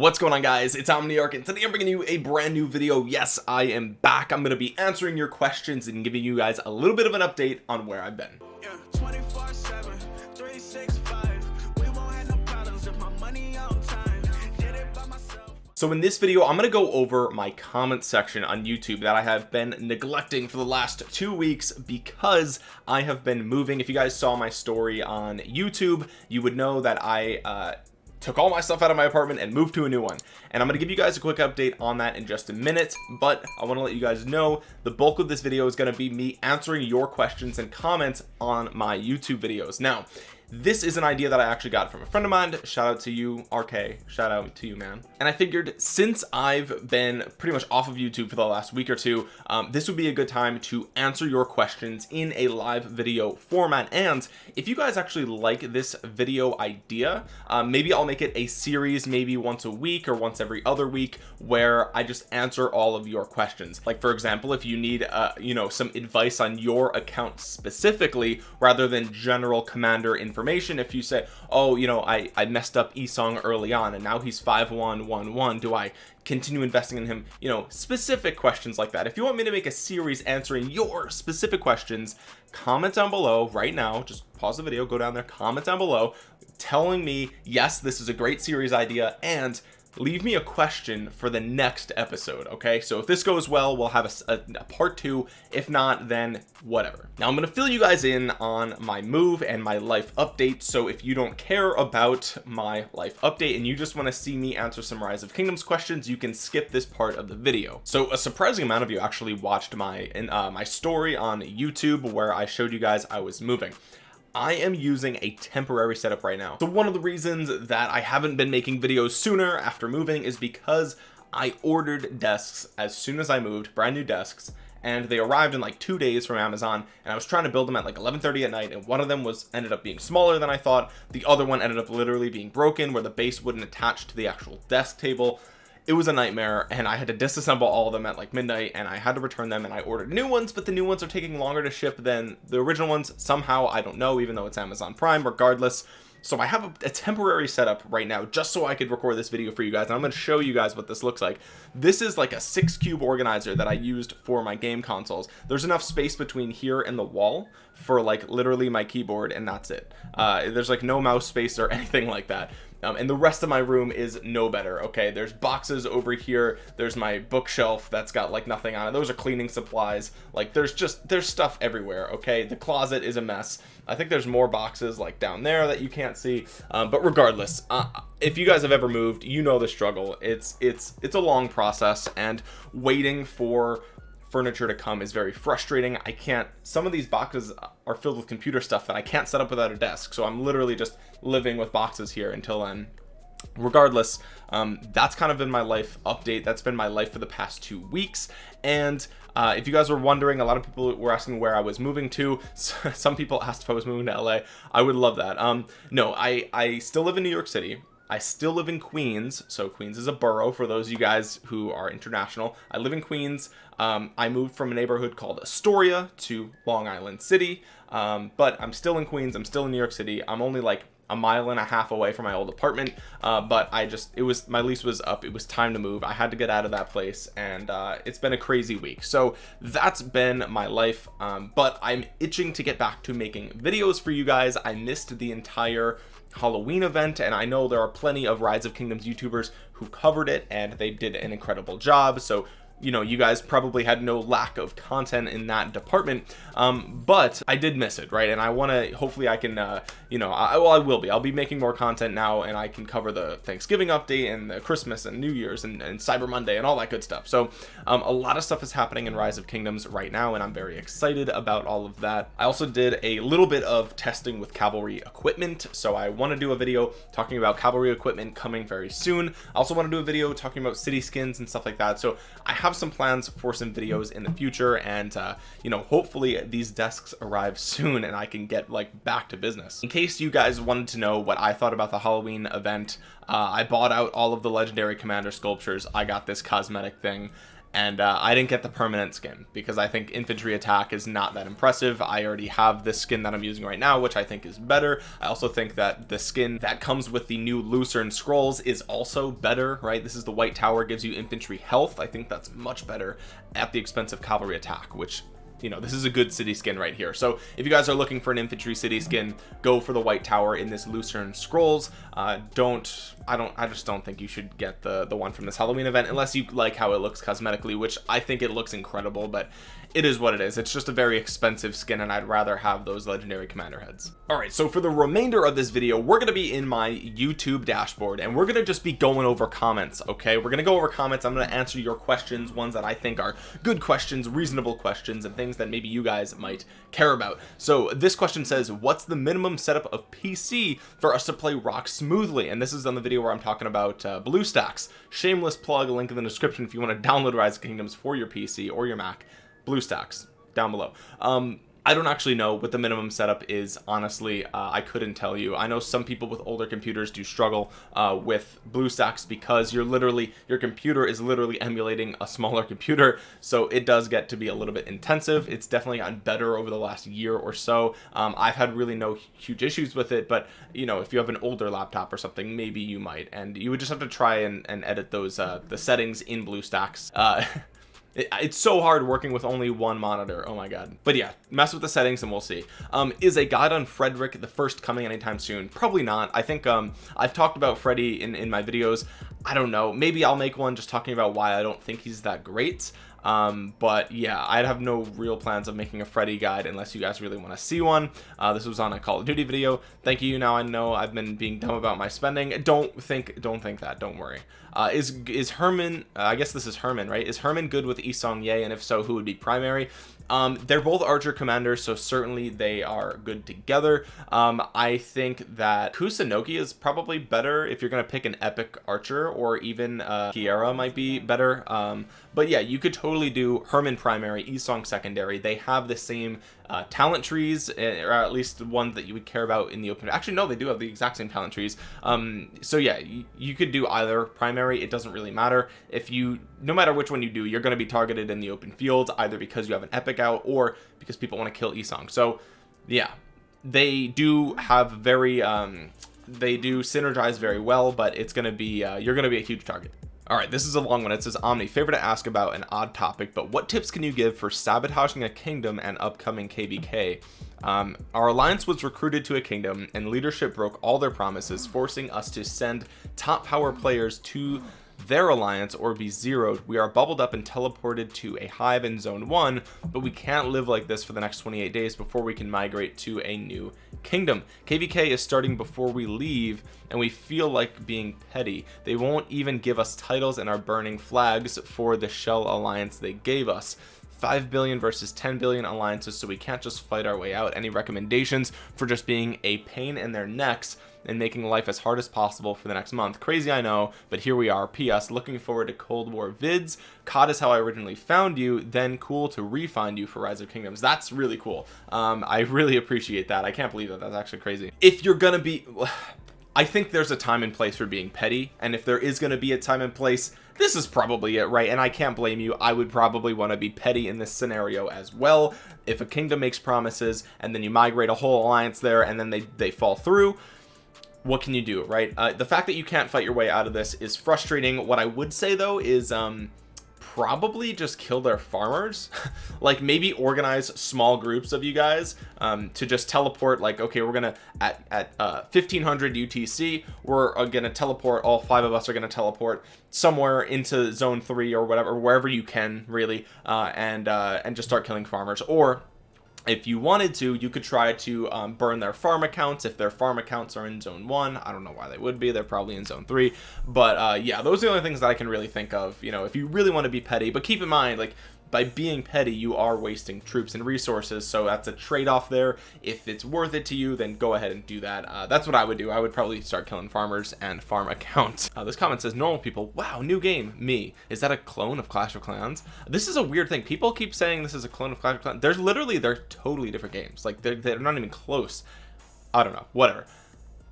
what's going on guys? It's omniarch and today i'm bringing you a brand new video. Yes i am back. I'm going to be answering your questions and giving you guys a little bit of an update on where i've been. Yeah, So in this video, I'm going to go over my comment section on YouTube that I have been neglecting for the last two weeks because I have been moving. If you guys saw my story on YouTube, you would know that I uh, took all my stuff out of my apartment and moved to a new one. And I'm to give you guys a quick update on that in just a minute but I want to let you guys know the bulk of this video is going to be me answering your questions and comments on my YouTube videos. Now this is an idea that I actually got from a friend of mine. Shout out to you RK shout out to you man. And I figured since I've been pretty much off of YouTube for the last week or two um, this would be a good time to answer your questions in a live video format. And if you guys actually like this video idea um, maybe I'll make it a series maybe once a week or once every other week where I just answer all of your questions. Like for example if you need uh you know some advice on your account specifically rather than general commander information information. If you say oh you know I I messed up Yi Seong early on and now he's 5111 do I continue investing in him? You know specific questions like that. If you want me to make a series answering your specific questions comment down below right now. Just pause the video go down there comment down below telling me yes this is a great series idea and leave me a question for the next episode okay? So if this goes well we'll have a, a, a, part two. If not then whatever. Now I'm gonna fill you guys in on my move and my life update. So if you don't care about my life update and you just want to see me answer some rise of kingdoms questions you can skip this part of the video. So a surprising amount of you actually watched my uh, my story on YouTube where I showed you guys I was moving I am using a temporary setup right now. So one of the reasons that I haven't been making videos sooner after moving is because I ordered desks as soon as I moved brand new desks and they arrived in like two days from Amazon and I was trying to build them at like 11:30 at night and one of them was ended up being smaller than I thought. The other one ended up literally being broken where the base wouldn't attach to the actual desk table it was a nightmare and I had to disassemble all of them at like midnight and I had to return them and I ordered new ones but the new ones are taking longer to ship than the original ones. Somehow I don't know even though it's Amazon Prime regardless so I have a, a, temporary setup right now just so I could record this video for you guys and I'm going to show you guys what this looks like. This is like a six cube organizer that I used for my game consoles. There's enough space between here and the wall for like literally my keyboard and that's it. Uh, there's like no mouse space or anything like that. Um, and the rest of my room is no better okay? There's boxes over here. There's my bookshelf that's got like nothing on it. Those are cleaning supplies. Like there's just there's stuff everywhere okay? The closet is a mess I think there's more boxes like down there that you can't see. Um, but regardless uh, if you guys have ever moved you know the struggle. It's it's it's a long process and waiting for furniture to come is very frustrating. I can't some of these boxes are filled with computer stuff that I can't set up without a desk so I'm literally just living with boxes here until then regardless um, that's kind of been my life update. That's been my life for the past two weeks. And uh, if you guys were wondering a lot of people were asking where I was moving to. Some people asked if I was moving to LA I would love that. Um no I I still live in New York City. I still live in Queens. So Queens is a borough for those of you guys who are international. I live in Queens. Um, I moved from a neighborhood called Astoria to Long Island City. Um, but I'm still in Queens. I'm still in New York City. I'm only like a mile and a half away from my old apartment uh, but I just it was my lease was up it was time to move I had to get out of that place and uh, it's been a crazy week. So that's been my life um, but I'm itching to get back to making videos for you guys. I missed the entire Halloween event and I know there are plenty of Rise of Kingdoms YouTubers who covered it and they did an incredible job so you know you guys probably had no lack of content in that department um, but I did miss it right? And I want to hopefully I can uh, you know I, well I will be. I'll be making more content now and I can cover the Thanksgiving update and the Christmas and New Year's and, and Cyber Monday and all that good stuff. So um, a lot of stuff is happening in Rise of Kingdoms right now and I'm very excited about all of that. I also did a little bit of testing with cavalry equipment. So I want to do a video talking about cavalry equipment coming very soon. I also want to do a video talking about city skins and stuff like that. So I have some plans for some videos in the future and uh, you know hopefully these desks arrive soon and I can get like back to business. In case you guys wanted to know what I thought about the Halloween event uh, I bought out all of the legendary commander sculptures. I got this cosmetic thing and uh, I didn't get the permanent skin because I think infantry attack is not that impressive. I already have the skin that I'm using right now which I think is better. I also think that the skin that comes with the new Lucerne scrolls is also better right? This is the white tower gives you infantry health. I think that's much better at the expense of cavalry attack which you know this is a good city skin right here. So if you guys are looking for an infantry city skin go for the white tower in this lucerne scrolls. Uh, don't I don't I just don't think you should get the the one from this Halloween event unless you like how it looks cosmetically which I think it looks incredible but it is what it is. It's just a very expensive skin and I'd rather have those legendary commander heads. All right so for the remainder of this video we're going to be in my YouTube dashboard and we're going to just be going over comments okay? We're going to go over comments. I'm going to answer your questions ones that I think are good questions reasonable questions and things that maybe you guys might care about. So this question says what's the minimum setup of PC for us to play RoK smoothly? And this is on the video where I'm talking about uh, BlueStacks. Shameless plug link in the description if you want to download Rise of Kingdoms for your PC or your Mac BlueStacks down below. Um I don't actually know what the minimum setup is honestly. Uh, I couldn't tell you. I know some people with older computers do struggle uh, with BlueStacks because you're literally your computer is literally emulating a smaller computer. So it does get to be a little bit intensive. It's definitely gotten better over the last year or so. Um, I've had really no huge issues with it but you know if you have an older laptop or something maybe you might. And you would just have to try and, and edit those uh, the settings in BlueStacks uh, it, it's so hard working with only one monitor. Oh my god. But yeah mess with the settings and we'll see. Um is a guide on Frederick the first coming anytime soon? Probably not. I think um I've talked about Freddy in in my videos. I don't know. Maybe I'll make one just talking about why I don't think he's that great um but yeah I'd have no real plans of making a Freddy guide unless you guys really want to see one. Uh this was on a Call of Duty video. Thank you now I know I've been being dumb about my spending. Don't think don't think that don't worry. Uh is is Hermann uh, I guess this is Hermann right? Is Hermann good with Yi Seong-gye and if so who would be primary um they're both archer commanders so certainly they are good together. Um I think that Kusunoki is probably better if you're gonna pick an epic archer or even uh Keira might be better. Um but yeah you could totally do Hermann primary Yi Seong secondary. They have the same uh, talent trees eh, or at least the one that you would care about in the open. Actually no they do have the exact same talent trees. Um so yeah you could do either primary it doesn't really matter. If you no matter which one you do you're going to be targeted in the open field either because you have an epic out or because people want to kill Yi Seong. So yeah they do have very um they do synergize very well but it's going to be uh, you're going to be a huge target all right this is a long one it says omni favor to ask about an odd topic but what tips can you give for sabotaging a kingdom and upcoming KvK? um, our alliance was recruited to a kingdom and leadership broke all their promises forcing us to send top power players to their alliance or be zeroed. We are bubbled up and teleported to a hive in zone one but we can't live like this for the next 28 days before we can migrate to a new kingdom. Kvk is starting before we leave and we feel like being petty. They won't even give us titles and are burning flags for the shell alliance they gave us. 5 billion versus 10 billion alliances so we can't just fight our way out. Any recommendations for just being a pain in their necks and making life as hard as possible for the next month. Crazy I know but here we are. Ps looking forward to Cold War vids. COD is how I originally found you then cool to refind you for Rise of Kingdoms. That's really cool. Um I really appreciate that. I can't believe that. That's actually crazy. If you're gonna be I think there's a time and place for being petty and if there is going to be a time and place this is probably it right? And I can't blame you. I would probably want to be petty in this scenario as well. If a kingdom makes promises and then you migrate a whole alliance there and then they they fall through what can you do right? Uh, the fact that you can't fight your way out of this is frustrating. What I would say though is um probably just kill their farmers. Like maybe organize small groups of you guys um, to just teleport like okay we're gonna at at uh, 1500 UTC we're uh, gonna teleport all five of us are gonna teleport somewhere into zone three or whatever wherever you can really uh, and uh, and just start killing farmers. Or if you wanted to you could try to um, burn their farm accounts if their farm accounts are in zone one. I don't know why they would be. They're probably in zone three. But uh, yeah those are the only things that I can really think of you know if you really want to be petty. But keep in mind like by being petty you are wasting troops and resources so that's a trade-off there. If it's worth it to you then go ahead and do that. Uh, that's what I would do. I would probably start killing farmers and farm accounts. Uh, this comment says normal people wow new game me. Is that a clone of Clash of Clans? This is a weird thing. People keep saying this is a clone of Clash of Clans there's literally they're totally different games. Like they're, they're not even close. I don't know whatever.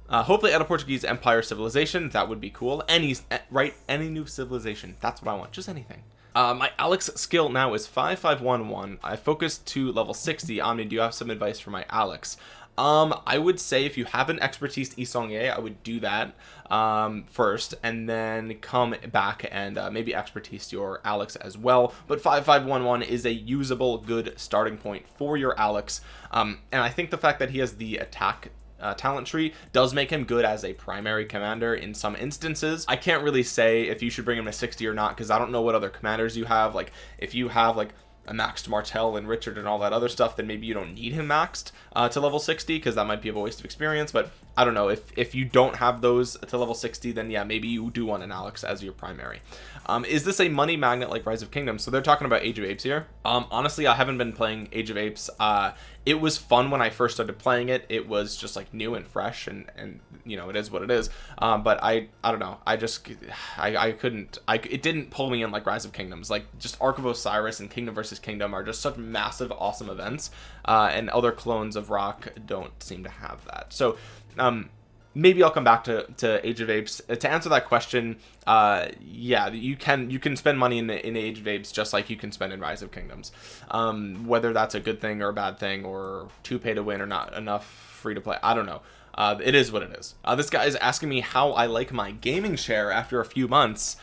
Uh, hopefully at a Portuguese Empire civilization that would be cool. Any right? Any new civilization that's what I want just anything uh, my Alex skill now is 5511 I focused to level 60 Omni do you have some advice for my Alex? Um I would say if you have an expertise Yi Seong-gye I would do that um first and then come back and uh, maybe expertise your Alex as well. But 5511 is a usable good starting point for your Alex. Um and I think the fact that he has the attack uh, talent tree does make him good as a primary commander in some instances. I can't really say if you should bring him to 60 or not because I don't know what other commanders you have. Like if you have like a maxed Martel and Richard and all that other stuff then maybe you don't need him maxed uh, to level 60 because that might be a waste of experience. But I don't know if if you don't have those to level 60 then yeah maybe you do want an Alex as your primary. Um, is this a money magnet like Rise of Kingdoms? So they're talking about Age of Apes here. Um, honestly I haven't been playing Age of Apes uh, it was fun when I first started playing it. It was just like new and fresh and and you know it is what it is. Um, but I I don't know. I just I, I couldn't I it didn't pull me in like Rise of Kingdoms. Like just Ark of Osiris and Kingdom versus Kingdom are just such massive awesome events uh, and other clones of RoK don't seem to have that. So um maybe I'll come back to, to Age of Apes. Uh, to answer that question uh yeah you can you can spend money in in Age of Apes just like you can spend in Rise of Kingdoms. Um whether that's a good thing or a bad thing or too pay to win or not enough free to play I don't know. Uh, it is what it is. Uh, this guy is asking me how I like my gaming chair after a few months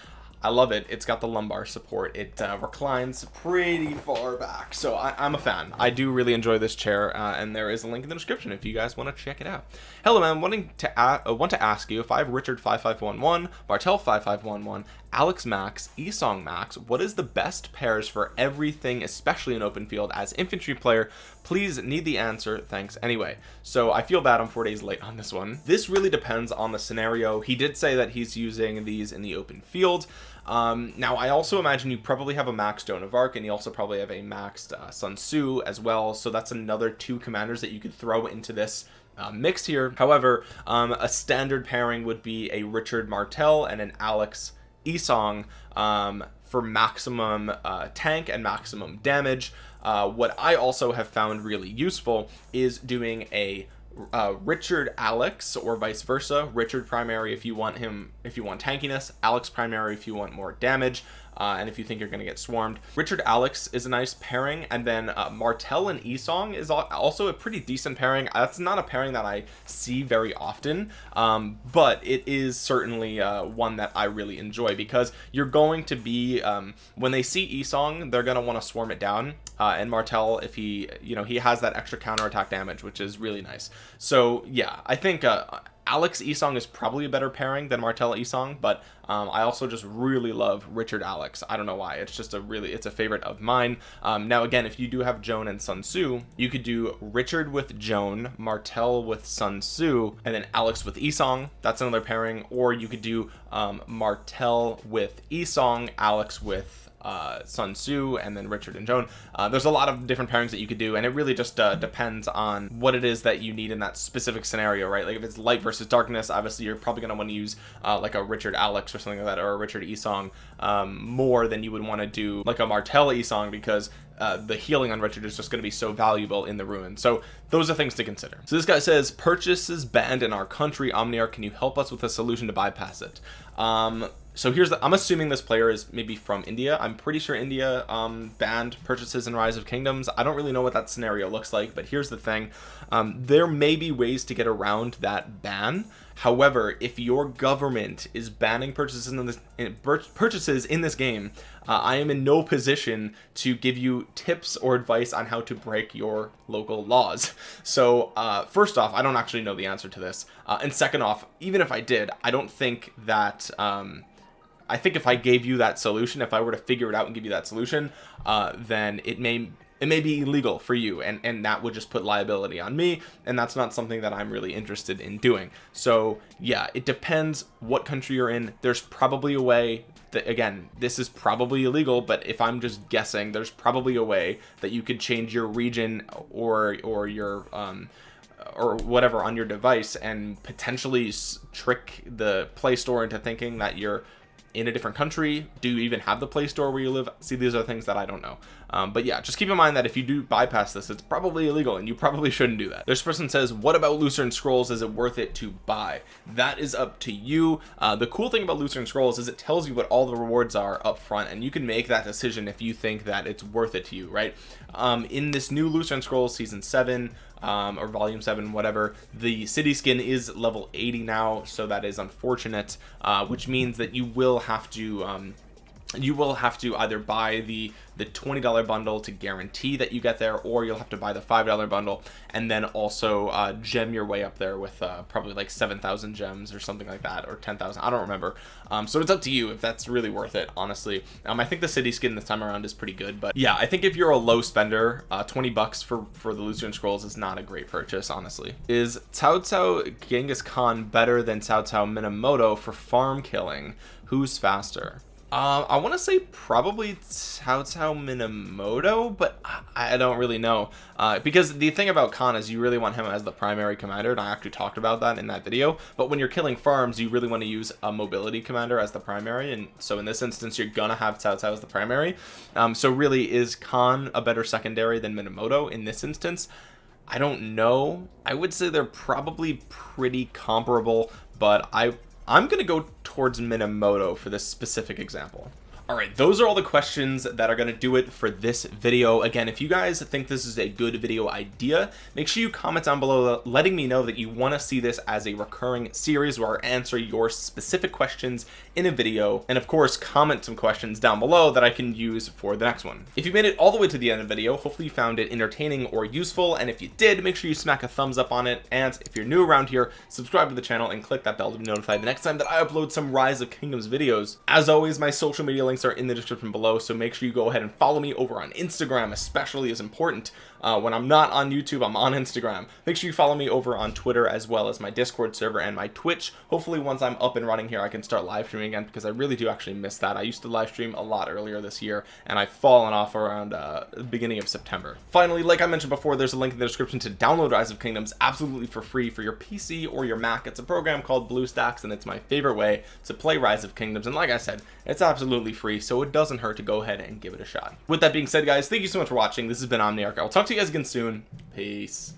I love it. It's got the lumbar support. It uh, reclines pretty far back. So I, am a fan. I do really enjoy this chair uh, and there is a link in the description if you guys want to check it out. Hello man wanting to uh, want to ask you if I have Richard 5511 Martel 5511 Alex Max Yi Seong Max what is the best pairs for everything especially in open field as infantry player? Please need the answer. Thanks. Anyway so I feel bad I'm four days late on this one. This really depends on the scenario. He did say that he's using these in the open field um, now I also imagine you probably have a maxed Joan of Arc and you also probably have a maxed uh, Sun Tzu as well so that's another two commanders that you could throw into this uh, mix here. However um, a standard pairing would be a Richard Martel and an Alex Yi Seong um, for maximum uh, tank and maximum damage. Uh, what I also have found really useful is doing a uh, Richard Alex or vice versa. Richard primary if you want him if you want tankiness. Alex primary if you want more damage uh, and if you think you're going to get swarmed. Richard Alex is a nice pairing and then uh, and Yi Seong is also a pretty decent pairing. That's not a pairing that I see very often um, but it is certainly uh, one that I really enjoy because you're going to be um, when they see Yi Seong they're going to want to swarm it down uh, and Martel if he you know he has that extra counter attack damage which is really nice. So yeah I think uh, Alex Yi Seong is probably a better pairing than Martel Yi Seong but um, I also just really love Richard Alex. I don't know why. It's just a really it's a favorite of mine. Um, now again if you do have Joan and Sun Tzu you could do Richard with Joan Martel with Sun Tzu and then Alex with Yi Seong that's another pairing. Or you could do um, Martel with Yi Seong Alex with uh, Sun Tzu and then Richard and Joan. Uh, there's a lot of different pairings that you could do and it really just uh, depends on what it is that you need in that specific scenario right? Like if it's light versus darkness obviously you're probably going to want to use uh, like a Richard Alex or something like that or a Richard Yi Seong um, more than you would want to do like a Martel Yi Seong because uh, the healing on Richard is just going to be so valuable in the ruin so those are things to consider. So this guy says purchases banned in our country. Omniarch can you help us with a solution to bypass it? Um so here's the I'm assuming this player is maybe from India. I'm pretty sure India um, banned purchases in Rise of Kingdoms. I don't really know what that scenario looks like but here's the thing. Um, there may be ways to get around that ban however if your government is banning purchases in this in, purchases in this game uh, I am in no position to give you tips or advice on how to break your local laws. So uh, first off I don't actually know the answer to this. Uh, and second off even if I did I don't think that um, I think if I gave you that solution if I were to figure it out and give you that solution uh, then it may it may be illegal for you and and that would just put liability on me and that's not something that I'm really interested in doing. So yeah it depends what country you're in. There's probably a way that again this is probably illegal but if I'm just guessing there's probably a way that you could change your region or or your um or whatever on your device and potentially trick the Play Store into thinking that you're in a different country do you even have the play store where you live? See these are things that I don't know. Um, but yeah just keep in mind that if you do bypass this it's probably illegal and you probably shouldn't do that. This person says what about Lucerne Scrolls? Is it worth it to buy? That is up to you. Uh, the cool thing about Lucerne Scrolls is it tells you what all the rewards are up front and you can make that decision if you think that it's worth it to you right? Um, in this new Lucerne Scrolls season 7 um, or volume 7 whatever. The city skin is level 80 now so that is unfortunate uh, which means that you will have to um, you will have to either buy the the $20 bundle to guarantee that you get there or you'll have to buy the $5 bundle and then also uh, gem your way up there with uh, probably like 7,000 gems or something like that or 10,000 I don't remember. Um, so it's up to you if that's really worth it honestly. Um, I think the city skin this time around is pretty good but yeah I think if you're a low spender uh, 20 bucks for for the Lucerne Scrolls is not a great purchase honestly. Is Cao Cao Genghis Khan better than Cao Cao Minamoto for farm killing? Who's faster uh, I want to say probably Cao Cao Minamoto, but I, I don't really know. Uh, because the thing about Khan is you really want him as the primary commander, and I actually talked about that in that video. But when you're killing farms, you really want to use a mobility commander as the primary, and so in this instance, you're gonna have Cao Cao as the primary. Um, so really, is Khan a better secondary than Minamoto in this instance? I don't know. I would say they're probably pretty comparable, but I I'm gonna go towards Minamoto for this specific example all right those are all the questions that are going to do it for this video. Again if you guys think this is a good video idea make sure you comment down below letting me know that you want to see this as a recurring series where I answer your specific questions in a video. And of course comment some questions down below that I can use for the next one. If you made it all the way to the end of the video hopefully you found it entertaining or useful. And if you did make sure you smack a thumbs up on it. And if you're new around here subscribe to the channel and click that bell to be notified the next time that I upload some rise of kingdoms videos. As always my social media links links are in the description below so make sure you go ahead and follow me over on Instagram especially is important uh, when I'm not on YouTube I'm on Instagram. Make sure you follow me over on Twitter as well as my discord server and my Twitch. Hopefully once I'm up and running here I can start live streaming again because I really do actually miss that. I used to live stream a lot earlier this year and I've fallen off around uh, the beginning of September. Finally like I mentioned before there's a link in the description to download Rise of Kingdoms absolutely for free for your PC or your Mac. It's a program called BlueStacks and it's my favorite way to play Rise of Kingdoms. And like I said it's absolutely free so it doesn't hurt to go ahead and give it a shot. With that being said guys thank you so much for watching. This has been Omniarch. I'll talk to you guys again soon. Peace